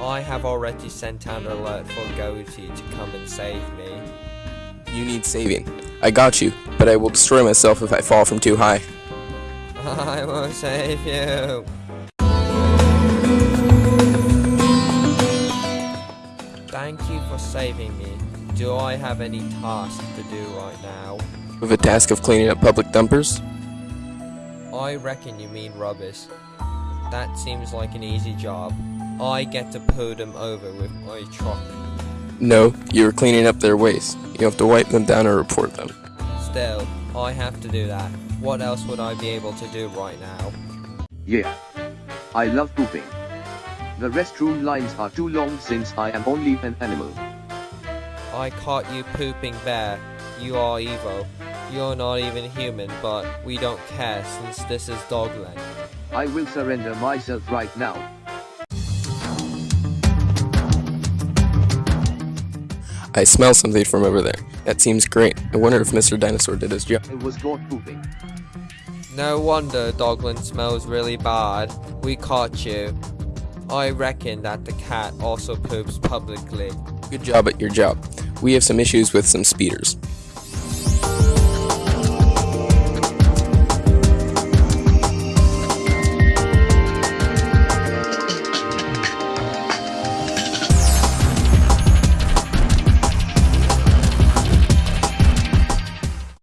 I have already sent out an alert for Goatee to come and save me. You need saving. I got you, but I will destroy myself if I fall from too high. I will save you. Thank you for saving me. Do I have any tasks to do right now? With a task of cleaning up public dumpers? I reckon you mean rubbish. That seems like an easy job. I get to pull them over with my truck. No, you are cleaning up their waste. You have to wipe them down or report them. Still, I have to do that. What else would I be able to do right now? Yeah. I love pooping. The restroom lines are too long since I am only an animal. I caught you pooping bear. You are evil. You're not even human, but we don't care since this is Dogland. I will surrender myself right now. I smell something from over there. That seems great. I wonder if Mr. Dinosaur did his job. It was caught pooping. No wonder Dogland smells really bad. We caught you. I reckon that the cat also poops publicly. Good job at your job. We have some issues with some speeders.